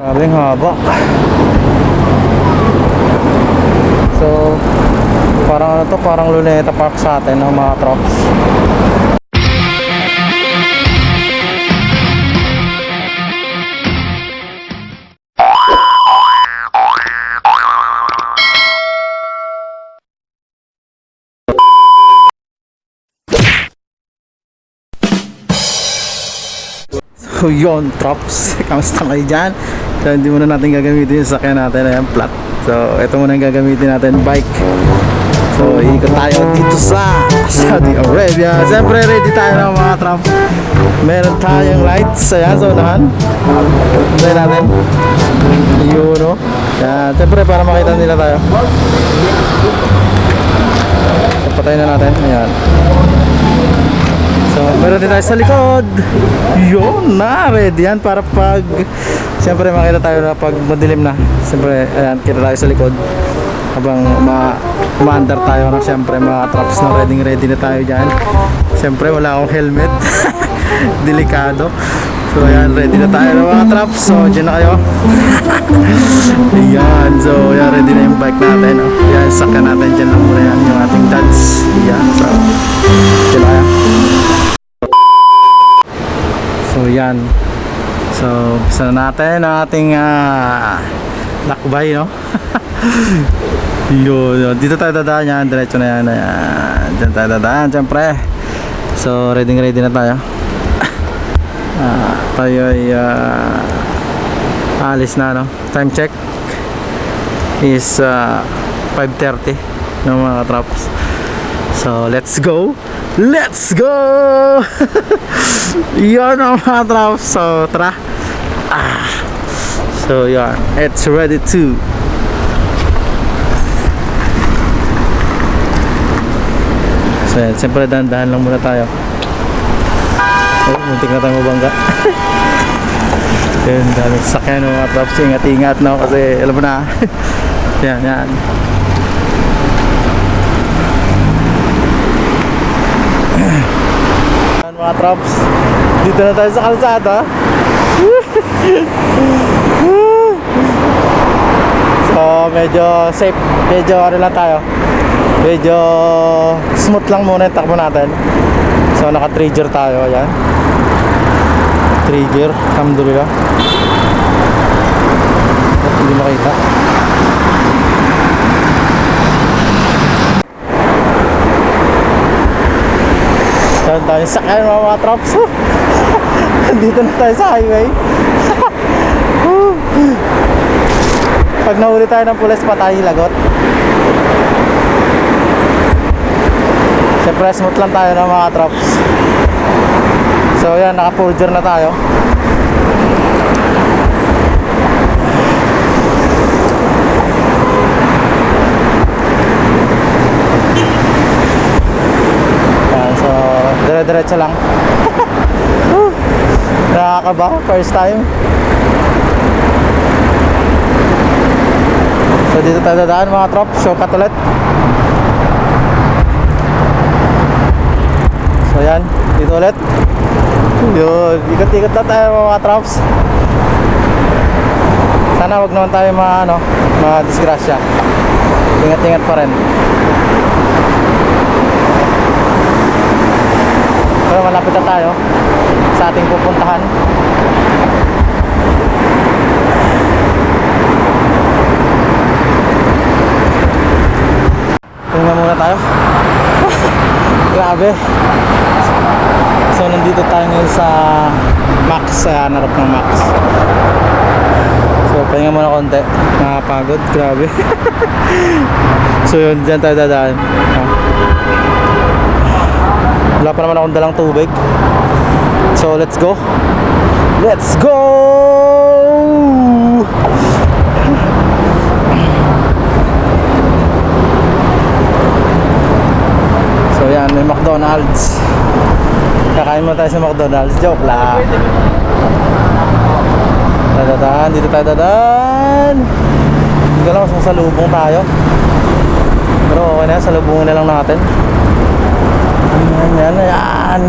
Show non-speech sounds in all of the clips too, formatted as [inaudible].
Ang haba. So, parang ano to, parang Luneta Park sa atin ng mga trucks. So yun, props. [laughs] Kamusta kayo dyan? So hindi muna natin gagamitin yung sakyan natin. Ayan, flat. So ito muna yung gagamitin natin, bike. So ikot tayo dito sa Saudi Arabia. Siyempre ready tayo ng mga trump. Meron tayong lights. Ayan, sa unahan. Tayo natin. Yun, no? Yan. Siyempre para makita nila tayo. So, patayin na natin. Ayan. So, meron din tayo sa likod. Yun na, ready yan para pag Siyempre makita tayo na pag madilim na. Siyempre, ayan, kita tayo sa likod. Habang ma umaandar tayo na siyempre mga traps na ready ready na tayo dyan. Siyempre wala akong helmet. [laughs] Delikado. So ayan, ready na tayo ng mga traps. So dyan na kayo. [laughs] ayan, so ayan, ready na yung bike natin. Oh. Ayan, sakyan natin dyan lang muna yan, yung ating dads. Ayan, so dyan na kayo. So yan. So umpisa na natin ang ating ah, lakbay no. [laughs] yun, yun. Dito tayo dadaan yan. Diretso na yan. Ayan. Diyan tayo dadaan. Siyempre. So ready ready na tayo. [laughs] Ah, tayo ay ah, alis na no. Time check is ah, 5.30 ng mga traps. So let's go. Let's go! [laughs] Yan ang mga traps. So tara. Ah. So yan. It's ready to. So yan. Siyempre dahan-dahan lang muna tayo. Oh, muntik na tayo mabangga. [laughs] Yun, daming sakyan ng mga traps. Ingat-ingat no kasi alam mo na. [laughs] yan, yan. [clears throat] Yan, mga traps. Dito na tayo sa kalsada. [laughs] so, medyo safe. Medyo ano lang tayo. Medyo smooth lang muna yung takbo natin. So, naka-trigger tayo. Ayan. Trigger. Alhamdulillah. At hindi makita. Saan tayo sakay mga mga traps? [laughs] Dito na tayo sa highway. [laughs] Pag nahuli tayo ng pulis pa tayo lagot. Siyempre smooth lang tayo ng mga traps. So yan, naka full gear na tayo. Yan, so dire-diretso lang. Whew. [laughs] Nakakaba, first time. So dito tayo dadaan mga trop, shortcut ulit. So yan, dito ulit. Yun, ikot-ikot na tayo mga trops. Sana wag naman tayo ma ano, ma-disgrasya. Ingat-ingat pa rin. Malapit na tayo sa ating pupuntahan. Tingnan muna tayo. [laughs] Grabe. So nandito tayo ngayon sa Max, sa hanarap ng Max. So pahinga muna konti. Nakapagod, grabe. [laughs] so yun, dyan tayo dadaan. Ah. Wala pa naman akong dalang tubig. So let's go. Let's go! So yan, may McDonald's. Kakain mo tayo sa McDonald's. Joke lang. Dadadaan, dito tayo dadaan. Hindi ko lang kung salubong tayo. Pero okay na, salubungin na lang natin. Yan.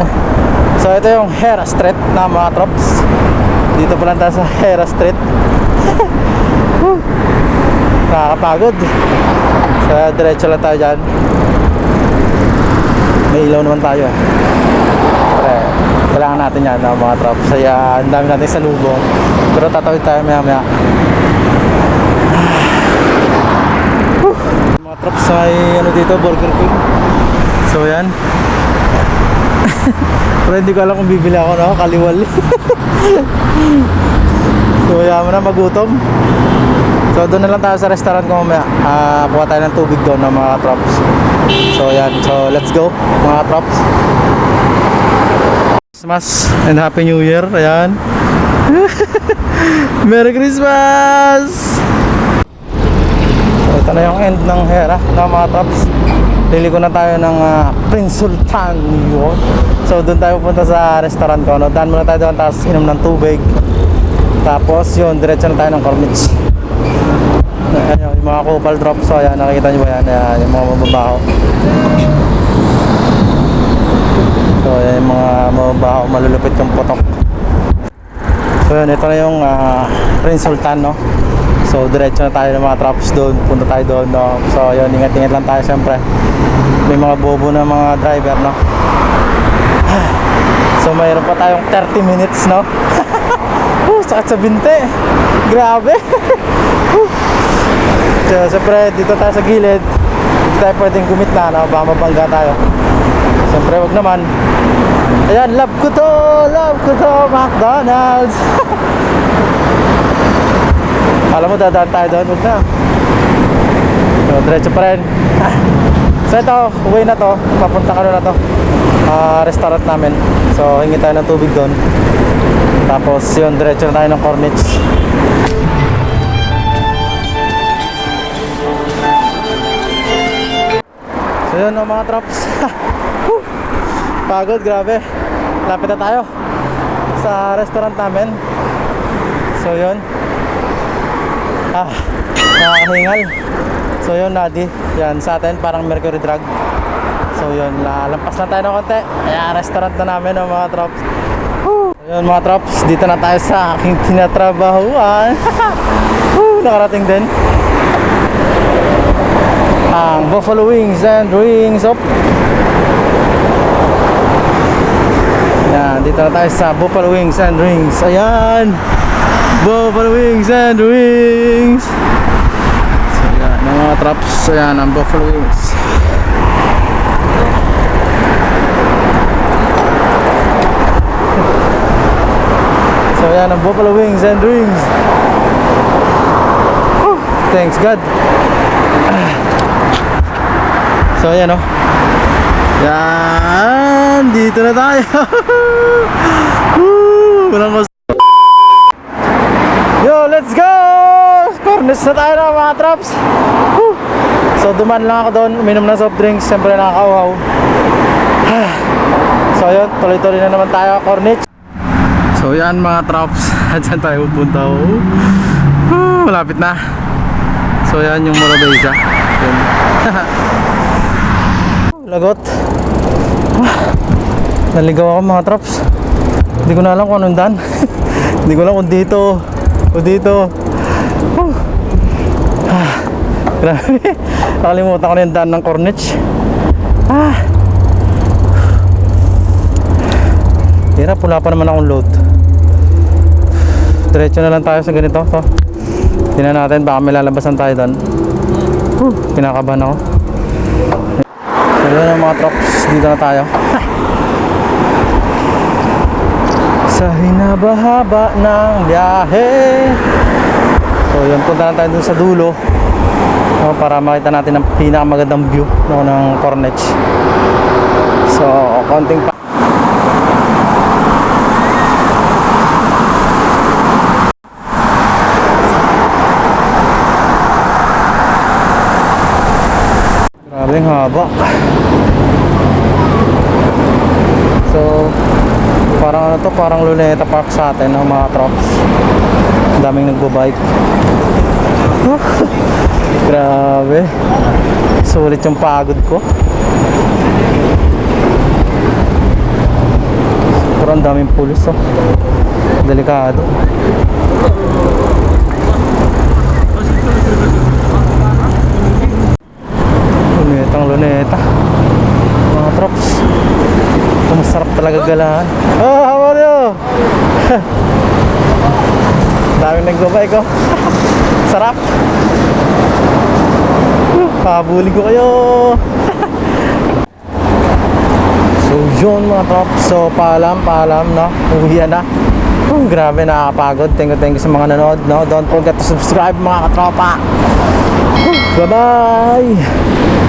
So ito yung Hera Street na mga trops. Dito pa lang tayo sa Hera Street. [laughs] Nakakapagod. Sa diretso lang tayo dyan. May ilaw naman tayo eh. Pre, kailangan natin yan no, mga trops. Kaya ang dami natin sa lubong. Pero tatawid tayo maya maya. [sighs] Mga trops may ano dito, Burger King. So yan. Pero hindi ko alam kung bibili ako no, kaliwal. [laughs] so mo na magutom. So doon na lang tayo sa restaurant ko mamaya. Ah, kuha tayo ng tubig doon ng mga trops. So yan, so let's go mga trops. Christmas and Happy New Year. Ayan. [laughs] Merry Christmas! So, ito na yung end ng hera ng mga trops. Liliko na tayo ng ah, Prince Sultan yun. So doon tayo pupunta sa restaurant ko. No? Daan muna tayo doon tapos inom ng tubig. Tapos yun, diretso na tayo ng Cornich. Ayan yun, yung mga couple drops. So ayan, nakikita nyo ba yan? Ayan, yung mga mababaho. So ayan yung mga mababaho, malulupit yung putok. So yun, ito na yung ah, Prince Sultan, no? So diretso na tayo ng mga traps doon, punta tayo doon, no? So yun, ingat-ingat lang tayo syempre. May mga bobo na mga driver, no? [sighs] So mayroon pa tayong 30 minutes, no? [laughs] uh, sakit sa binte. Grabe. [laughs] So, syempre, dito tayo sa gilid. Dito tayo pwedeng gumitna, no? Baka mabangga tayo. Siyempre, wag naman. Ayan, love ko to! Love ko to! McDonald's! [laughs] Alam mo, dadaan tayo doon. Huwag na. So, diretso pa rin. [laughs] so, ito, uwi na to. Papunta ka na to. Ah, restaurant namin. So, hingi tayo ng tubig doon. Tapos, yun, diretso na tayo ng Cornich. So, yun, no, mga traps. [laughs] Pagod, grabe. Lapit na tayo sa restaurant namin. So, yun. Ah, nakakahingal. So yun, Nadi. Yan, sa atin parang Mercury Drug. So yun, lalampas na tayo ng konti. Ayan, restaurant na namin ng mga trops. Woo! So, yun mga trops, dito na tayo sa aking tinatrabahuan. [laughs] Woo! Nakarating din. Ang Buffalo Wings and Wings of Yan, dito na tayo sa Buffalo Wings and Rings. Ayan! Buffalo Wings and Wings! So yan, ang mga traps, ayan, ang Buffalo Wings. So yan, ang Buffalo Wings and Rings. Whew, Thanks God. So ayan o. Yan, dito na tayo. [laughs] Walang Yo, let's go! Corners na tayo na mga traps. Whew. So duman lang ako doon, uminom ng soft drinks, siyempre nakakauhaw. [sighs] so yun, tuloy-tuloy na naman tayo, Cornich. So yan mga traps, [laughs] dyan tayo pupunta. Oh. Malapit na. So yan yung Morabeza. Yun. [laughs] Lagot. [sighs] Naligaw ako mga traps. Hindi ko na alam kung anong daan. [laughs] Hindi ko alam kung dito. O dito. Whew. Ah, grabe. Nakalimutan ko na yung daan ng Cornich. Ah. Hirap, wala pa naman akong load. Diretso na lang tayo sa ganito. To. Tingnan natin, baka may lalabasan tayo doon. Whew, kinakabahan ako. Ayun mga trucks, dito na tayo. Sa hinaba-haba ng biyahe. So yun, punta na tayo dun sa dulo. No, para makita natin ang pinakamagandang view no, ng Cornech. So, konting pa. Grabe haba. So, parang ano to, parang Luneta Park sa atin ng mga trucks. Daming nagbabike. [laughs] Grabe. Sulit yung pagod ko. Pero daming pulis oh. Delikado. Gagalaan. Oh, how are you? [laughs] Daming nagbabike ko. [laughs] Sarap. Habulin ko kayo. [laughs] so yun mga trop. So paalam, paalam no. Uwi na. Oh, grabe nakakapagod. Thank you, thank you sa mga nanood no. Don't forget to subscribe mga katropa. Bye bye.